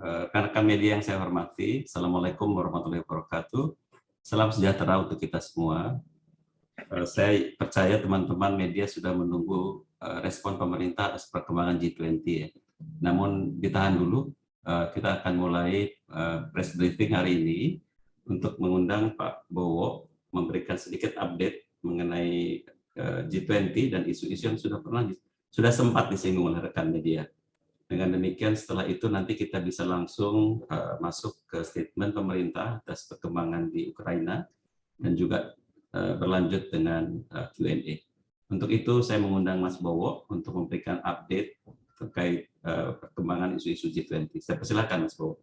rekan-rekan media yang saya hormati, Assalamualaikum warahmatullahi wabarakatuh. Salam sejahtera untuk kita semua. Eh, saya percaya teman-teman media sudah menunggu eh, respon pemerintah atas perkembangan G20 ya. Namun ditahan dulu, kita akan mulai press briefing hari ini untuk mengundang Pak Bowo memberikan sedikit update mengenai G20 dan isu-isu yang sudah pernah sudah sempat disinggung oleh rekan media. Dengan demikian setelah itu nanti kita bisa langsung uh, masuk ke statement pemerintah atas perkembangan di Ukraina dan juga uh, berlanjut dengan uh, Q&A. Untuk itu saya mengundang Mas Bowo untuk memberikan update terkait perkembangan isu-isu G20. Saya persilakan Mas Bowo.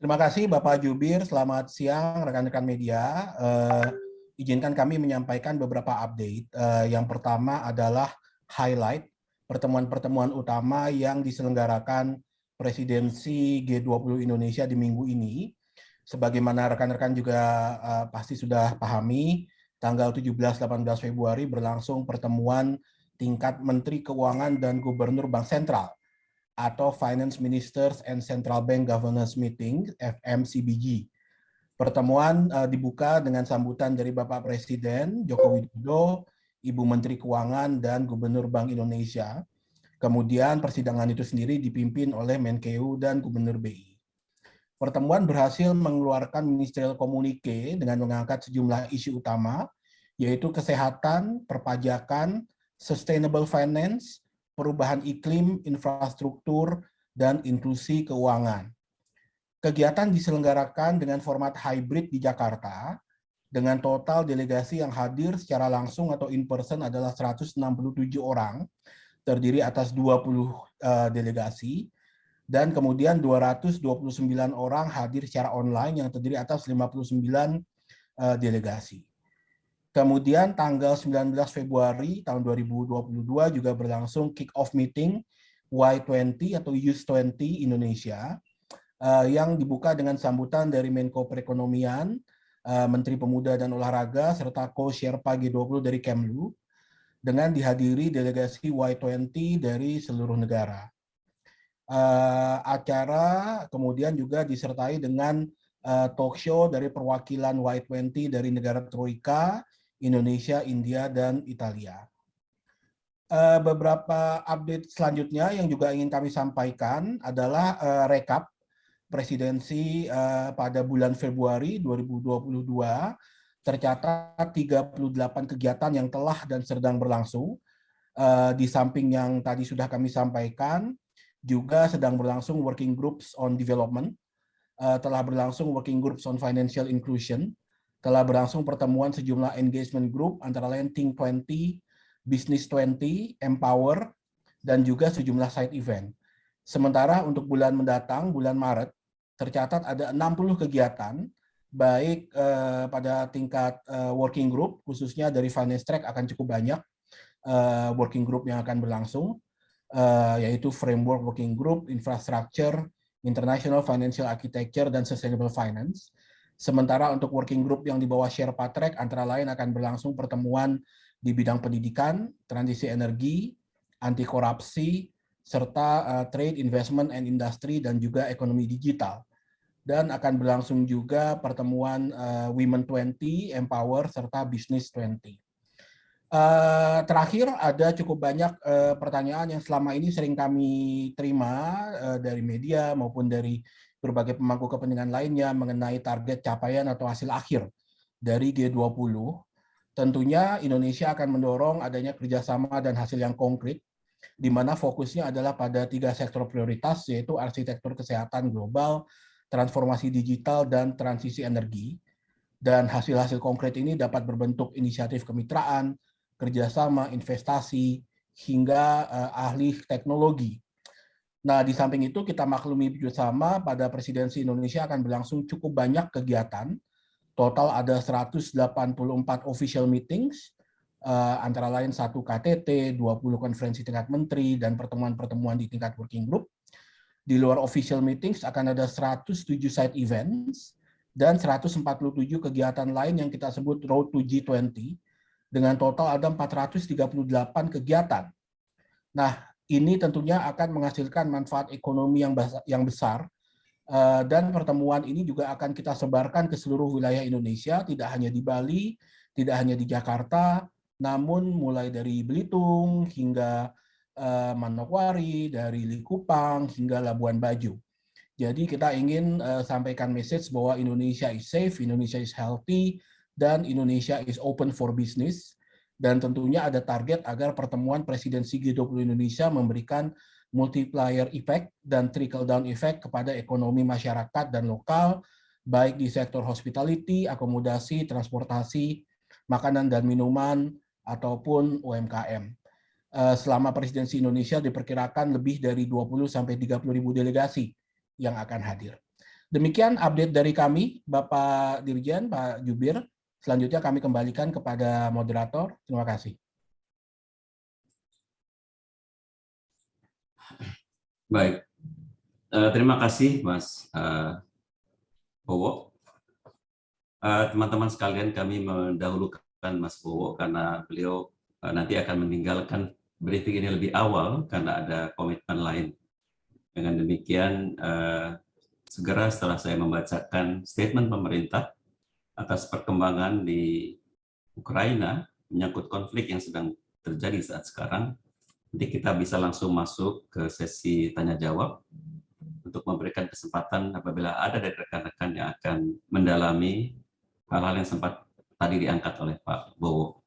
Terima kasih Bapak Jubir, selamat siang rekan-rekan media. Uh, izinkan kami menyampaikan beberapa update. Uh, yang pertama adalah highlight pertemuan-pertemuan utama yang diselenggarakan presidensi G20 Indonesia di minggu ini. Sebagaimana rekan-rekan juga uh, pasti sudah pahami, tanggal 17-18 Februari berlangsung pertemuan tingkat Menteri Keuangan dan Gubernur Bank Sentral atau Finance Ministers and Central Bank Governors Meeting, FMCBG. Pertemuan uh, dibuka dengan sambutan dari Bapak Presiden Joko Widodo, Ibu Menteri Keuangan dan Gubernur Bank Indonesia. Kemudian persidangan itu sendiri dipimpin oleh Menkeu dan Gubernur BI. Pertemuan berhasil mengeluarkan ministerial komunike dengan mengangkat sejumlah isu utama, yaitu kesehatan, perpajakan, sustainable finance, perubahan iklim, infrastruktur, dan inklusi keuangan. Kegiatan diselenggarakan dengan format hybrid di Jakarta, dengan total delegasi yang hadir secara langsung atau in person adalah 167 orang, terdiri atas 20 uh, eh, delegasi, dan kemudian 229 orang hadir secara online yang terdiri atas 59 uh, eh, delegasi. Kemudian tanggal 19 Februari tahun 2022 juga berlangsung kick-off meeting Y20 atau Youth 20 Indonesia uh, yang dibuka dengan sambutan dari Menko Perekonomian, Menteri Pemuda dan Olahraga, serta co-Sherpa G20 dari Kemlu, dengan dihadiri delegasi Y20 dari seluruh negara. Uh, acara kemudian juga disertai dengan uh, talk show dari perwakilan Y20 dari negara Troika, Indonesia, India, dan Italia. Beberapa update selanjutnya yang juga ingin kami sampaikan adalah rekap presidensi uh, pada bulan Februari 2022 tercatat 38 kegiatan yang telah dan sedang berlangsung. Uh, di samping yang tadi sudah kami sampaikan, juga sedang berlangsung working groups on development, uh, telah berlangsung working groups on financial inclusion, telah berlangsung pertemuan sejumlah engagement group antara lain Think 20, Business 20, Empower, dan juga sejumlah side event. Sementara untuk bulan mendatang, bulan Maret, tercatat ada 60 kegiatan, baik uh, pada tingkat uh, working group, khususnya dari finance track akan cukup banyak uh, working group yang akan berlangsung, uh, yaitu framework working group, infrastructure, international financial architecture, dan sustainable finance. Sementara untuk working group yang di bawah Sherpa Track, antara lain akan berlangsung pertemuan di bidang pendidikan, transisi energi, anti korupsi, serta uh, trade, investment, and industry, dan juga ekonomi digital dan akan berlangsung juga pertemuan uh, Women 20, Empower, serta Business 20. Uh, eh, terakhir, ada cukup banyak uh, pertanyaan yang selama ini sering kami terima uh, dari media maupun dari berbagai pemangku kepentingan lainnya mengenai target capaian atau hasil akhir dari G20. Tentunya Indonesia akan mendorong adanya kerjasama dan hasil yang konkret, di mana fokusnya adalah pada tiga sektor prioritas, yaitu arsitektur kesehatan global, transformasi digital, dan transisi energi. Dan hasil-hasil konkret ini dapat berbentuk inisiatif kemitraan, kerjasama, investasi, hingga uh, ahli teknologi. Nah, di samping itu kita maklumi bersama pada presidensi Indonesia akan berlangsung cukup banyak kegiatan. Total ada 184 official meetings, uh, antara lain satu KTT, 20 konferensi tingkat menteri, dan pertemuan-pertemuan di tingkat working group. Di luar official meetings akan ada 107 side events dan 147 kegiatan lain yang kita sebut Road to G20 dengan total ada 438 kegiatan. Nah, ini tentunya akan menghasilkan manfaat ekonomi yang yang besar Eh, dan pertemuan ini juga akan kita sebarkan ke seluruh wilayah Indonesia, tidak hanya di Bali, tidak hanya di Jakarta, namun mulai dari Belitung hingga eh, Manokwari, dari Likupang hingga Labuan Bajo. Jadi kita ingin uh, sampaikan message bahwa Indonesia is safe, Indonesia is healthy, dan Indonesia is open for business. Dan tentunya ada target agar pertemuan presidensi G20 Indonesia memberikan multiplier effect dan trickle down effect kepada ekonomi masyarakat dan lokal, baik di sektor hospitality, akomodasi, transportasi, makanan dan minuman, ataupun UMKM. Eh, selama presidensi Indonesia diperkirakan lebih dari 20-30 ribu delegasi yang akan hadir. Demikian update dari kami, Bapak Dirjen, Pak Jubir. Selanjutnya kami kembalikan kepada moderator. Terima kasih. Baik, uh, terima kasih Mas uh, Bowo. Teman-teman sekalian, kami mendahulukan Mas Bowo karena beliau nanti akan meninggalkan briefing ini lebih awal karena ada komitmen lain. Dengan demikian, uh, segera setelah saya membacakan statement pemerintah atas perkembangan di Ukraina menyangkut konflik yang sedang terjadi saat sekarang, Nanti kita bisa langsung masuk ke sesi tanya jawab untuk memberikan kesempatan apabila ada dari rekan-rekan yang akan mendalami hal-hal yang sempat tadi diangkat oleh Pak Bowo.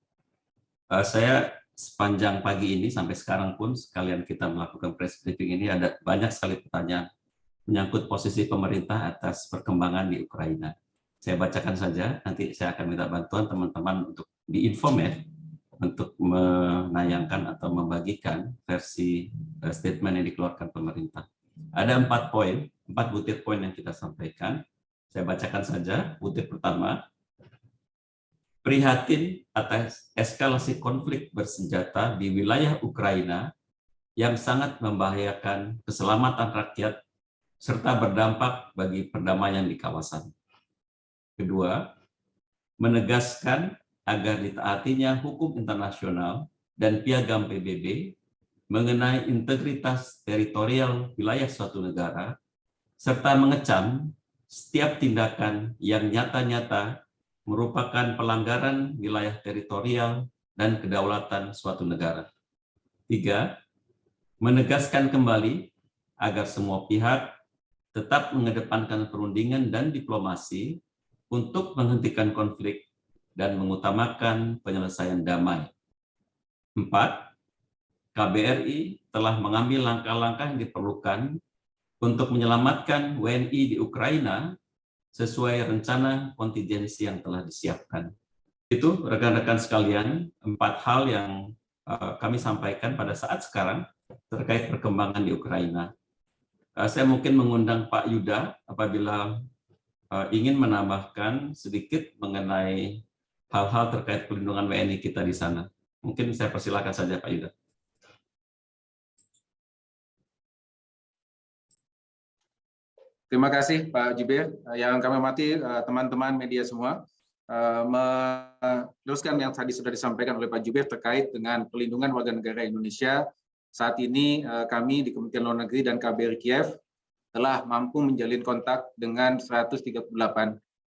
Uh, saya sepanjang pagi ini sampai sekarang pun sekalian kita melakukan press briefing ini ada banyak sekali pertanyaan menyangkut posisi pemerintah atas perkembangan di Ukraina. Saya bacakan saja, nanti saya akan minta bantuan teman-teman untuk diinform ya, untuk menayangkan atau membagikan versi eh, statement yang dikeluarkan pemerintah. Ada empat poin, empat butir poin yang kita sampaikan. Saya bacakan saja. Butir pertama, prihatin atas eskalasi konflik bersenjata di wilayah Ukraina yang sangat membahayakan keselamatan rakyat serta berdampak bagi perdamaian di kawasan. Kedua, menegaskan agar ditaatinya hukum internasional dan piagam PBB mengenai integritas teritorial wilayah suatu negara, serta mengecam setiap tindakan yang nyata-nyata merupakan pelanggaran wilayah teritorial dan kedaulatan suatu negara. Tiga, menegaskan kembali agar semua pihak tetap mengedepankan perundingan dan diplomasi untuk menghentikan konflik dan mengutamakan penyelesaian damai. Empat, KBRI telah mengambil langkah-langkah yang diperlukan untuk menyelamatkan WNI di Ukraina sesuai rencana kontingensi yang telah disiapkan. Itu rekan-rekan sekalian, empat hal yang uh, kami sampaikan pada saat sekarang terkait perkembangan di Ukraina. Uh, saya mungkin mengundang Pak Yuda apabila uh, ingin menambahkan sedikit mengenai hal-hal terkait pelindungan WNI kita di sana. Mungkin saya persilakan saja Pak Yuda. Terima kasih Pak Jibir. Yang kami hormati eh, teman-teman media semua, eh, meneruskan yang tadi sudah disampaikan oleh Pak Jubir terkait dengan pelindungan warga negara Indonesia. Saat ini eh, kami di Kementerian Luar Negeri dan KBRI Kiev telah mampu menjalin kontak dengan 138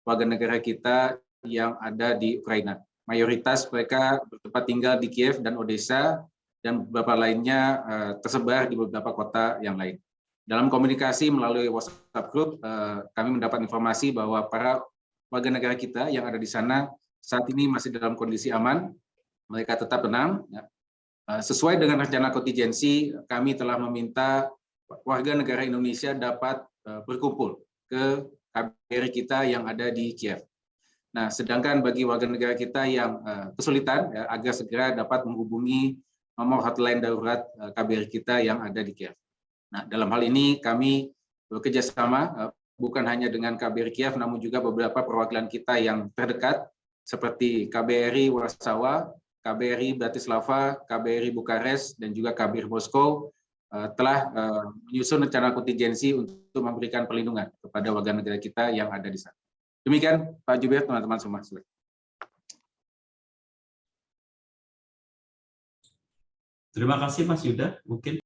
warga negara kita yang ada di Ukraina. Mayoritas mereka bertempat tinggal di Kiev dan Odessa, dan beberapa lainnya tersebar di beberapa kota yang lain. Dalam komunikasi melalui WhatsApp group, uh, kami mendapat informasi bahwa para warga negara kita yang ada di sana saat ini masih dalam kondisi aman, mereka tetap tenang. Ya. Uh, sesuai dengan rencana kontingensi, kami telah meminta warga negara Indonesia dapat uh, berkumpul ke KBRI kita yang ada di Kiev. Nah, sedangkan bagi warga negara kita yang kesulitan ya, agar segera dapat menghubungi nomor hotline darurat eh, KBRI kita yang ada di Kiev. Nah, dalam hal ini kami bekerja sama uh, bukan hanya dengan KBRI Kiev, namun juga beberapa perwakilan kita yang terdekat seperti KBRI Warsawa, KBRI Bratislava, KBRI Bukares, dan juga KBRI Moskow telah menyusun rencana kontingensi untuk memberikan perlindungan kepada warga negara kita yang ada di sana. Demikian Pak Jubir, teman-teman semua. Terima kasih Mas Yuda. Mungkin